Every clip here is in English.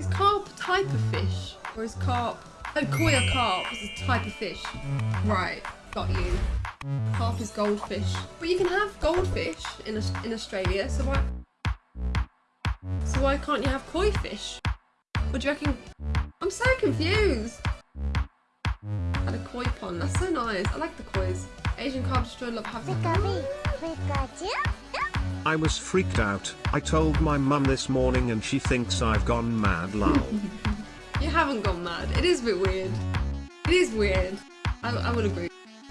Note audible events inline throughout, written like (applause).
Is carp a type of fish? Or is carp... Oh, koi or carp is a type of fish. Right, got you. Carp is goldfish. But you can have goldfish in, in Australia, so why... So why can't you have koi fish? What do you reckon? I'm so confused. Had a koi pond. That's so nice. I like the kois. Asian carp destroyer love having. I was freaked out. I told my mum this morning and she thinks I've gone mad lol. (laughs) you haven't gone mad. It is a bit weird. It is weird. I, I would agree.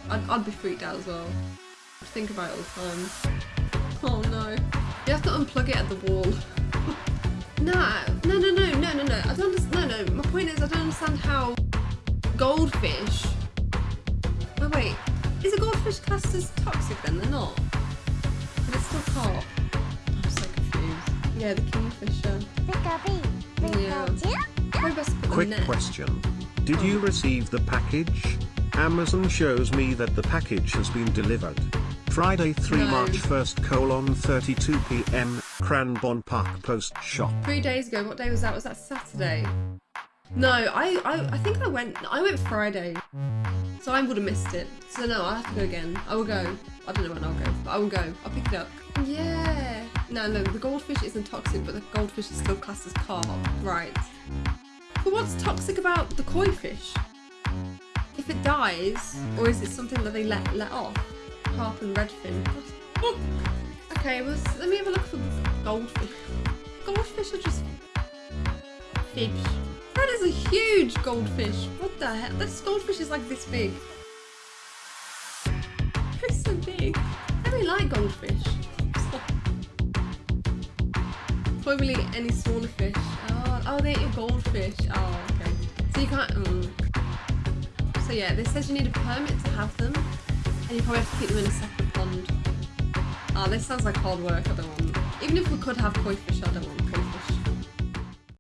I'd, I'd be freaked out as well. I'd think about it all the time. Oh no. You have to unplug it at the wall. (laughs) no, no, no, no, no, no, no. I don't understand. No, no. My point is I don't understand how goldfish... Oh wait. Is a goldfish classed as toxic then? They're not. Yeah, the kingfisher. Yeah. Quick question. Did you receive the package? Amazon shows me that the package has been delivered. Friday 3 no. March 1st colon 32 pm, Cranbourne Park Post Shop. Three days ago, what day was that? Was that Saturday? No, I, I, I think I went, I went Friday. So I would have missed it. So no, I'll have to go again. I will go. I don't know when I'll go, but I will go. I'll pick it up. Yeah. No, no, the goldfish isn't toxic, but the goldfish is still classed as carp. Right. But what's toxic about the koi fish? If it dies, or is it something that they let let off? Carp and redfin. Okay, well, let me have a look for goldfish. Goldfish are just fish. That is a huge goldfish. What the heck? This goldfish is like this big. (laughs) It's so big. I really like goldfish. Probably any smaller fish. Oh, oh, they eat your goldfish. Oh, okay. So you can't. Um, so yeah, this says you need a permit to have them, and you probably have to keep them in a separate pond. Oh, this sounds like hard work. I don't want. Even if we could have koi fish, I don't want.